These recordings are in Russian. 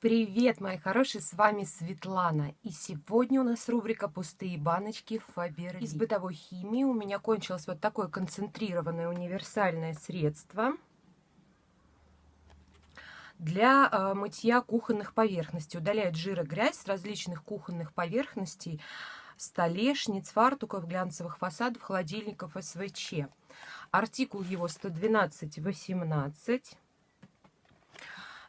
Привет, мои хорошие, с вами Светлана. И сегодня у нас рубрика «Пустые баночки Фаберли». Из бытовой химии у меня кончилось вот такое концентрированное универсальное средство для э, мытья кухонных поверхностей. Удаляет жир и грязь с различных кухонных поверхностей, столешниц, фартуков, глянцевых фасадов, холодильников СВЧ. Артикул его 112-18.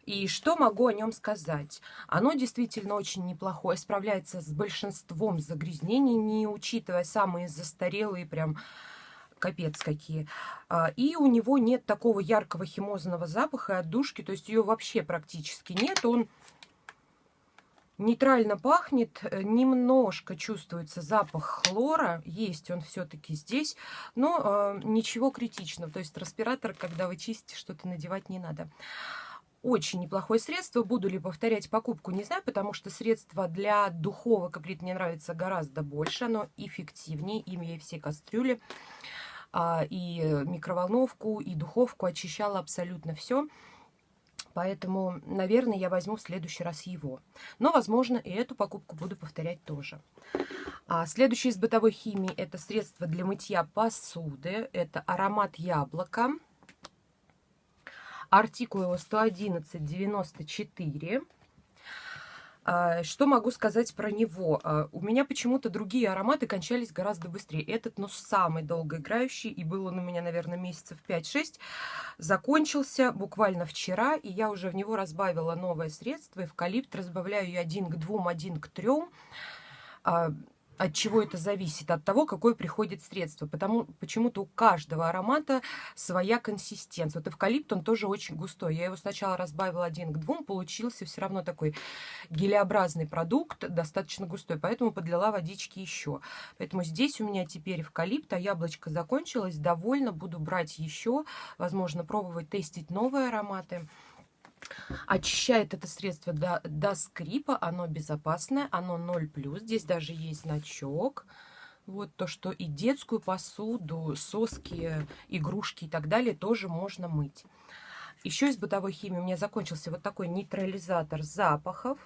И что могу о нем сказать? Оно действительно очень неплохое, справляется с большинством загрязнений, не учитывая самые застарелые прям капец какие. А, и у него нет такого яркого химозного запаха и отдушки, то есть ее вообще практически нет. Он нейтрально пахнет, э, немножко чувствуется запах хлора, есть он все-таки здесь, но э, ничего критичного. То есть респиратор, когда вы чистите, что-то надевать не надо очень неплохое средство. Буду ли повторять покупку, не знаю, потому что средство для духовок, говорит, мне нравится гораздо больше. Оно эффективнее, имея все кастрюли, а, и микроволновку, и духовку. Очищала абсолютно все. Поэтому, наверное, я возьму в следующий раз его. Но, возможно, и эту покупку буду повторять тоже. А следующее из бытовой химии – это средство для мытья посуды. Это аромат яблока. Артикул его 111,94. А, что могу сказать про него? А, у меня почему-то другие ароматы кончались гораздо быстрее. Этот, ну, самый долгоиграющий, и был он у меня, наверное, месяцев 5-6, закончился буквально вчера, и я уже в него разбавила новое средство, эвкалипт, разбавляю ее один к двум, один к трем от чего это зависит? От того, какое приходит средство. Потому почему-то у каждого аромата своя консистенция. Вот эвкалипт, он тоже очень густой. Я его сначала разбавила один к двум, получился все равно такой гелеобразный продукт, достаточно густой. Поэтому подлила водички еще. Поэтому здесь у меня теперь эвкалипт, а яблочко закончилось. Довольно буду брать еще. Возможно, пробовать тестить новые ароматы. Очищает это средство до, до скрипа, оно безопасное, оно 0+. Здесь даже есть значок. Вот то, что и детскую посуду, соски, игрушки и так далее тоже можно мыть. Еще из бытовой химии у меня закончился вот такой нейтрализатор запахов.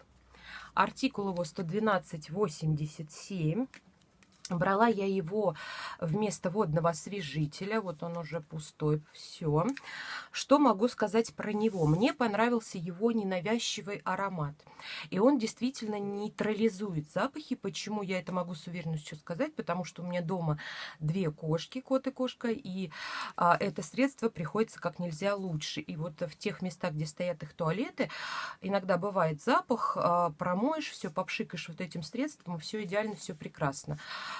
Артикул его 112,87. Брала я его вместо водного освежителя. Вот он уже пустой. Все. Что могу сказать про него? Мне понравился его ненавязчивый аромат. И он действительно нейтрализует запахи. Почему я это могу с уверенностью сказать? Потому что у меня дома две кошки, кот и кошка. И а, это средство приходится как нельзя лучше. И вот в тех местах, где стоят их туалеты, иногда бывает запах. А, промоешь все, попшикаешь вот этим средством, все идеально, все прекрасно.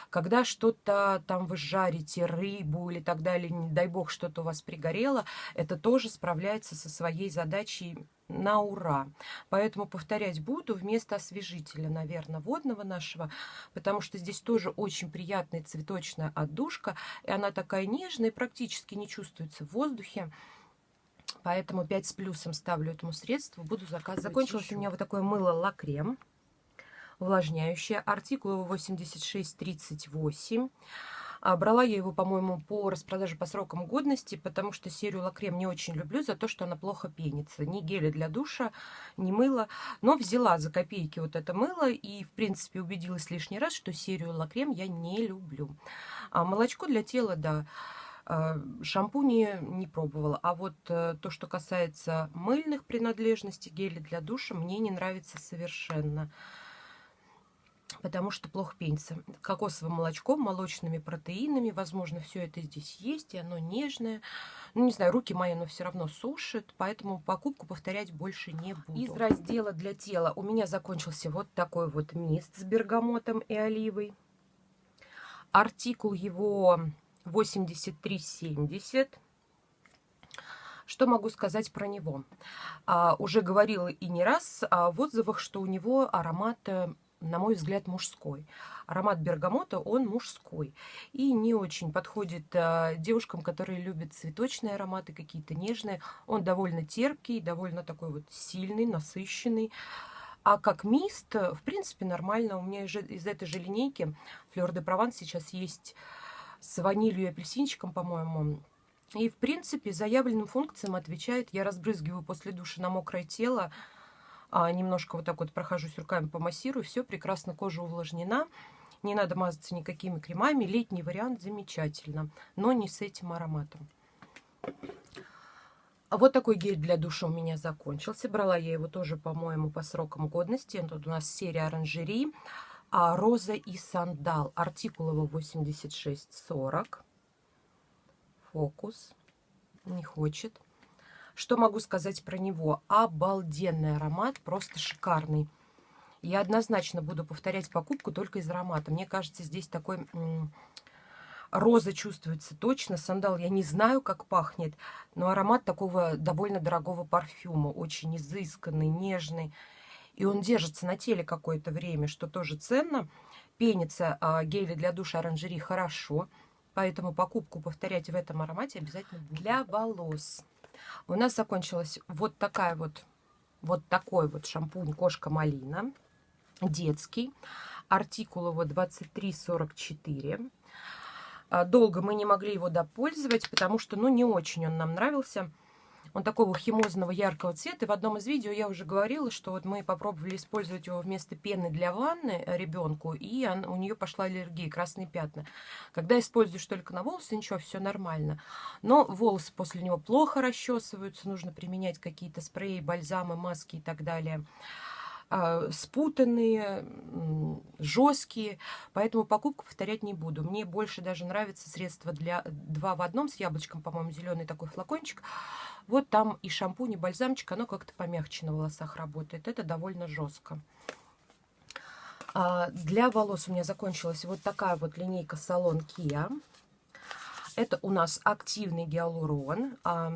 Когда что-то там вы жарите, рыбу или так далее, не дай бог, что-то у вас пригорело, это тоже справляется со своей задачей на ура. Поэтому повторять буду вместо освежителя, наверное, водного нашего, потому что здесь тоже очень приятная цветочная отдушка, и она такая нежная, практически не чувствуется в воздухе. Поэтому 5 с плюсом ставлю этому средству, буду заказывать Закончилось еще. у меня вот такое мыло лакрем увлажняющее. Артикул 8638. А, брала я его, по-моему, по распродаже по срокам годности, потому что серию лакрем не очень люблю за то, что она плохо пенится. Ни гели для душа, ни мыло. Но взяла за копейки вот это мыло и, в принципе, убедилась лишний раз, что серию лакрем я не люблю. А молочко для тела, да. А, шампуни не пробовала. А вот э, то, что касается мыльных принадлежностей, гели для душа, мне не нравится совершенно потому что плохо пенится. Кокосовым молочком, молочными протеинами, возможно, все это здесь есть, и оно нежное. Ну, не знаю, руки мои, но все равно сушит, поэтому покупку повторять больше не буду. Из раздела для тела у меня закончился вот такой вот мист с бергамотом и оливой. Артикул его 83,70. Что могу сказать про него? А, уже говорила и не раз а, в отзывах, что у него аромат э, на мой взгляд, мужской. Аромат бергамота, он мужской. И не очень подходит а, девушкам, которые любят цветочные ароматы, какие-то нежные. Он довольно терпкий, довольно такой вот сильный, насыщенный. А как мист, в принципе, нормально. У меня из этой же линейки Флёр де Прованс сейчас есть с ванилью и апельсинчиком, по-моему. И, в принципе, заявленным функциям отвечает. Я разбрызгиваю после душа на мокрое тело а, немножко вот так вот прохожусь руками, помассирую, все, прекрасно кожа увлажнена. Не надо мазаться никакими кремами. Летний вариант замечательно, но не с этим ароматом. Вот такой гель для душа у меня закончился. Брала я его тоже, по-моему, по срокам годности. Тут у нас серия оранжерей. А, роза и сандал. Артикул его 8640. Фокус. Не хочет. Что могу сказать про него? Обалденный аромат, просто шикарный. Я однозначно буду повторять покупку только из аромата. Мне кажется, здесь такой... Роза чувствуется точно, сандал я не знаю, как пахнет, но аромат такого довольно дорогого парфюма, очень изысканный, нежный. И он держится на теле какое-то время, что тоже ценно. Пенится а, гели для душа оранжерии хорошо, поэтому покупку повторять в этом аромате обязательно Для волос у нас закончилась вот такая вот, вот такой вот шампунь «Кошка-малина», детский, артикул его 2344. А, долго мы не могли его допользовать, потому что, ну, не очень он нам нравился. Он такого химозного яркого цвета. И в одном из видео я уже говорила, что вот мы попробовали использовать его вместо пены для ванны ребенку, и он, у нее пошла аллергия, красные пятна. Когда используешь только на волосы, ничего, все нормально. Но волосы после него плохо расчесываются, нужно применять какие-то спреи, бальзамы, маски и так далее спутанные, жесткие, поэтому покупку повторять не буду. Мне больше даже нравится средство для два в одном с яблочком, по-моему, зеленый такой флакончик. Вот там и шампунь, и бальзамчик, оно как-то помягче на волосах работает. Это довольно жестко. А для волос у меня закончилась вот такая вот линейка салон Kia. Это у нас активный гиалурон, а,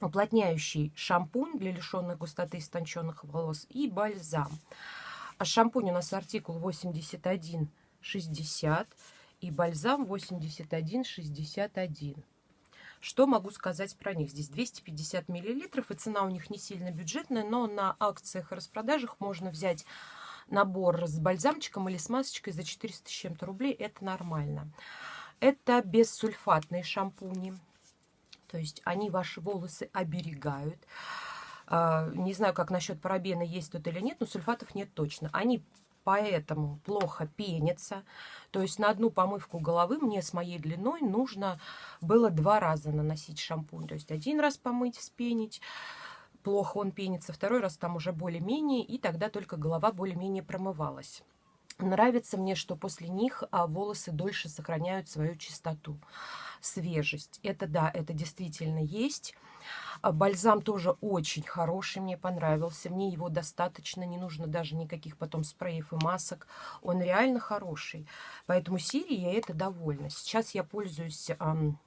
уплотняющий шампунь для лишенных густоты истонченных волос и бальзам. А шампунь у нас артикул 8160 и бальзам 8161. Что могу сказать про них? Здесь 250 миллилитров, и цена у них не сильно бюджетная, но на акциях и распродажах можно взять набор с бальзамчиком или с масочкой за 400 с чем-то рублей. Это нормально. Это бессульфатные шампуни. То есть они ваши волосы оберегают. А, не знаю, как насчет парабена есть тут или нет, но сульфатов нет точно. Они поэтому плохо пенится. То есть на одну помывку головы мне с моей длиной нужно было два раза наносить шампунь. То есть один раз помыть, вспенить, плохо он пенится, второй раз там уже более-менее, и тогда только голова более-менее промывалась. Нравится мне, что после них а, волосы дольше сохраняют свою чистоту, свежесть. Это да, это действительно есть. А бальзам тоже очень хороший, мне понравился. Мне его достаточно, не нужно даже никаких потом спреев и масок. Он реально хороший. Поэтому серии я это довольна. Сейчас я пользуюсь... Эм,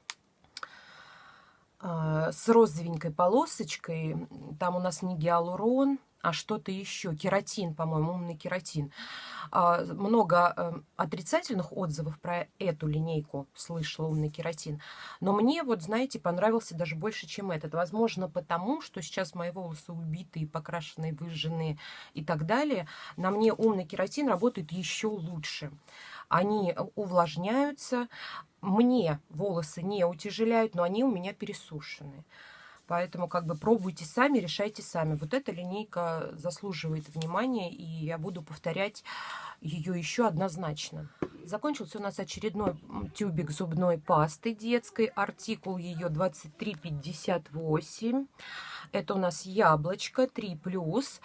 с розовенькой полосочкой. Там у нас не гиалурон, а что-то еще. Кератин, по-моему, умный кератин. А, много э, отрицательных отзывов про эту линейку слышала, умный кератин. Но мне, вот, знаете, понравился даже больше, чем этот. Возможно, потому, что сейчас мои волосы убитые, покрашенные, выжженные и так далее. На мне умный кератин работает еще лучше. Они увлажняются. Мне волосы не утяжеляют, но они у меня пересушенные. Поэтому как бы пробуйте сами, решайте сами. Вот эта линейка заслуживает внимания, и я буду повторять ее еще однозначно. Закончился у нас очередной тюбик зубной пасты детской. Артикул ее 2358. Это у нас яблочко 3+.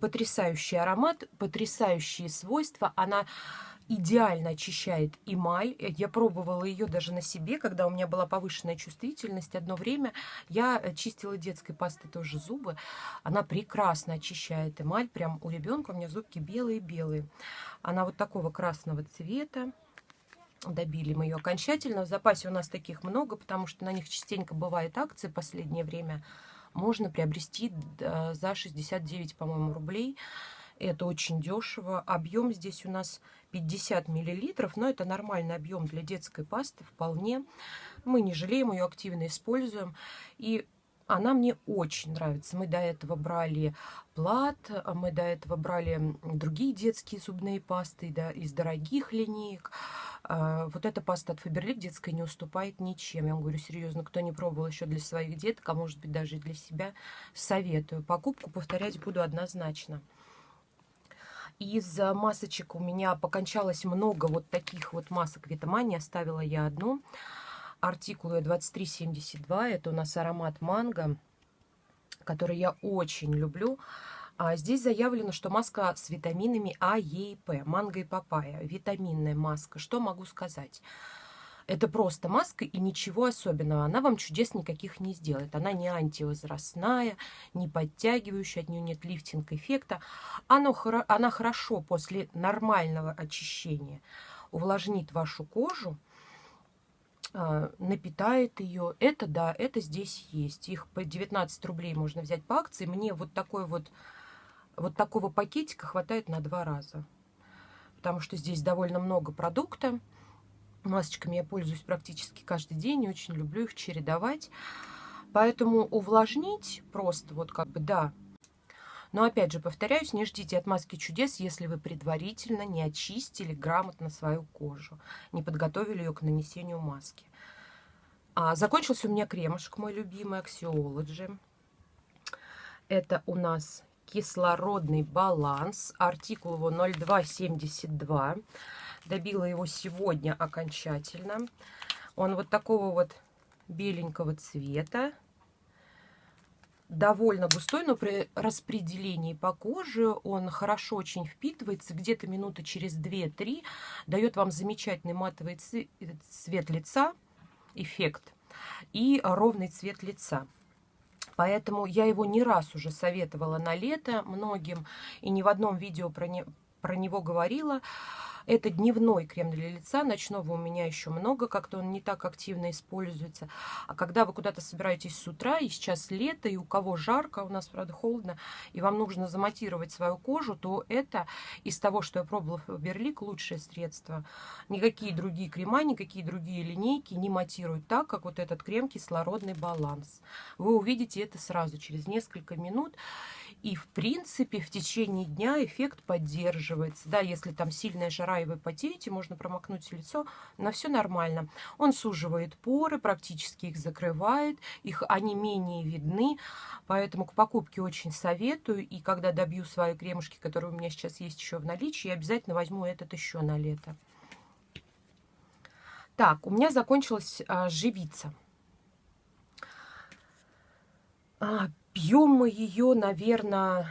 Потрясающий аромат, потрясающие свойства. Она идеально очищает эмаль. Я пробовала ее даже на себе, когда у меня была повышенная чувствительность. Одно время я э, чистила детской пастой тоже зубы. Она прекрасно очищает эмаль. Прям у ребенка у меня зубки белые-белые. Она вот такого красного цвета. Добили мы ее окончательно. В запасе у нас таких много, потому что на них частенько бывает акции в последнее время. Можно приобрести э, за 69, по-моему, рублей. Это очень дешево. Объем здесь у нас 50 миллилитров, но это нормальный объем для детской пасты вполне. Мы не жалеем, ее активно используем. И Она мне очень нравится. Мы до этого брали плат, мы до этого брали другие детские зубные пасты да, из дорогих линеек. А, вот эта паста от Фаберлик детская не уступает ничем. Я вам говорю серьезно, кто не пробовал еще для своих деток, а может быть даже для себя, советую. Покупку повторять буду однозначно. Из масочек у меня покончалось много вот таких вот масок Витамани. Оставила я одну артикулу 2372. Это у нас аромат манго, который я очень люблю. А здесь заявлено, что маска с витаминами А, Е и П. Манго и папайя. Витаминная маска. Что могу сказать? Это просто маска и ничего особенного. Она вам чудес никаких не сделает. Она не антивозрастная, не подтягивающая, от нее нет лифтинг-эффекта. Она, хорошо после нормального очищения увлажнит вашу кожу а, напитает ее. Это да, это здесь есть. Их по 19 рублей можно взять по акции. Мне вот такой вот, вот такого пакетика хватает на два раза. Потому что здесь довольно много продукта. Масочками я пользуюсь практически каждый день. Очень люблю их чередовать. Поэтому увлажнить просто вот как бы, да, но опять же, повторяюсь, не ждите от маски чудес, если вы предварительно не очистили грамотно свою кожу, не подготовили ее к нанесению маски. А, закончился у меня кремушек, мой любимый, Axiology. Это у нас кислородный баланс. Артикул его 0272. Добила его сегодня окончательно. Он вот такого вот беленького цвета довольно густой, но при распределении по коже он хорошо очень впитывается. Где-то минуты через 2-3 дает вам замечательный матовый цвет лица, эффект, и ровный цвет лица. Поэтому я его не раз уже советовала на лето многим, и ни в одном видео про, не, про него говорила. Это дневной крем для лица. Ночного у меня еще много, как-то он не так активно используется. А когда вы куда-то собираетесь с утра, и сейчас лето, и у кого жарко, у нас, правда, холодно, и вам нужно заматировать свою кожу, то это из того, что я пробовала в Берлик, лучшее средство. Никакие другие крема, никакие другие линейки не матируют так, как вот этот крем «Кислородный баланс». Вы увидите это сразу, через несколько минут. И, в принципе, в течение дня эффект поддерживается. Да, если там сильная жара и вы потеете, можно промокнуть лицо, но все нормально. Он суживает поры, практически их закрывает, их они менее видны, поэтому к покупке очень советую. И когда добью свои кремушки, которые у меня сейчас есть еще в наличии, я обязательно возьму этот еще на лето. Так, у меня закончилась а, живица. Пьем мы ее, наверное,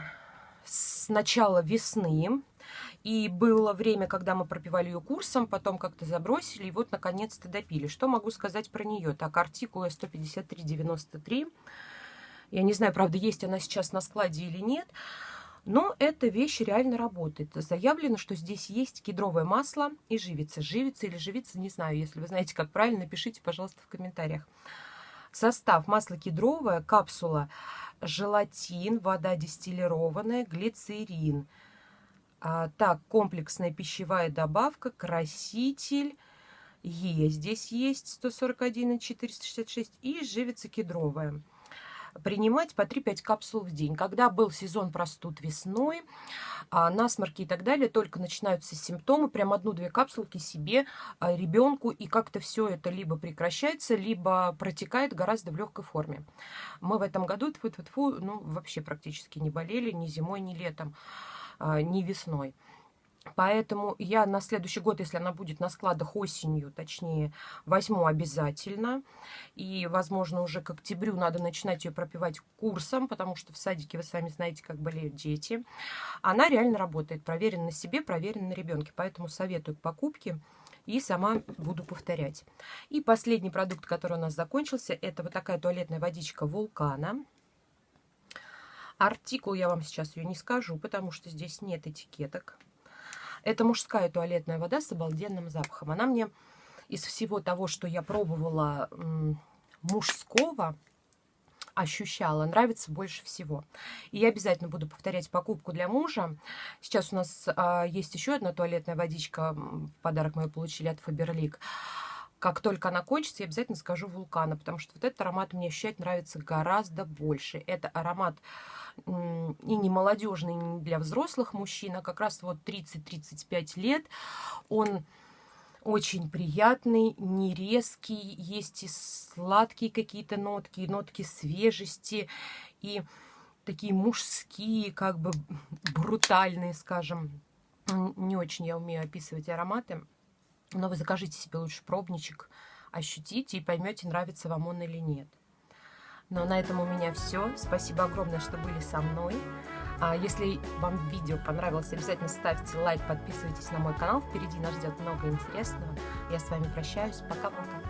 с начала весны. И было время, когда мы пропивали ее курсом, потом как-то забросили, и вот наконец-то допили. Что могу сказать про нее? Так, артикула 153,93. Я не знаю, правда, есть она сейчас на складе или нет. Но эта вещь реально работает. Заявлено, что здесь есть кедровое масло и живица. Живица или живица, не знаю. Если вы знаете, как правильно, напишите, пожалуйста, в комментариях. Состав масло кедровое, капсула желатин, вода дистиллированная, глицерин. А, так, комплексная пищевая добавка, краситель. Е здесь есть 141 и 466. И живица кедровая принимать по 3-5 капсул в день. Когда был сезон простуд весной, а, насморки и так далее, только начинаются симптомы, прям одну-две капсулки себе, а, ребенку, и как-то все это либо прекращается, либо протекает гораздо в легкой форме. Мы в этом году, тьфу -тьфу -тьфу, ну, вообще практически не болели ни зимой, ни летом, а, ни весной. Поэтому я на следующий год, если она будет на складах осенью, точнее, возьму обязательно. И, возможно, уже к октябрю надо начинать ее пропивать курсом, потому что в садике, вы сами знаете, как болеют дети. Она реально работает, проверена на себе, проверена на ребенке. Поэтому советую к покупке и сама буду повторять. И последний продукт, который у нас закончился, это вот такая туалетная водичка Вулкана. Артикул я вам сейчас ее не скажу, потому что здесь нет этикеток. Это мужская туалетная вода с обалденным запахом. Она мне из всего того, что я пробовала мужского, ощущала, нравится больше всего. И я обязательно буду повторять покупку для мужа. Сейчас у нас а, есть еще одна туалетная водичка, подарок мы получили от Faberlic. как только она кончится, я обязательно скажу вулкана, потому что вот этот аромат мне ощущать нравится гораздо больше. Это аромат и не молодежный, и не для взрослых мужчин, а как раз вот 30-35 лет. Он очень приятный, не резкий, есть и сладкие какие-то нотки, и нотки свежести, и такие мужские, как бы брутальные, скажем. Не очень я умею описывать ароматы, но вы закажите себе лучше пробничек, ощутите и поймете, нравится вам он или нет. Но на этом у меня все. Спасибо огромное, что были со мной. А если вам видео понравилось, обязательно ставьте лайк, подписывайтесь на мой канал. Впереди нас ждет много интересного. Я с вами прощаюсь. Пока-пока.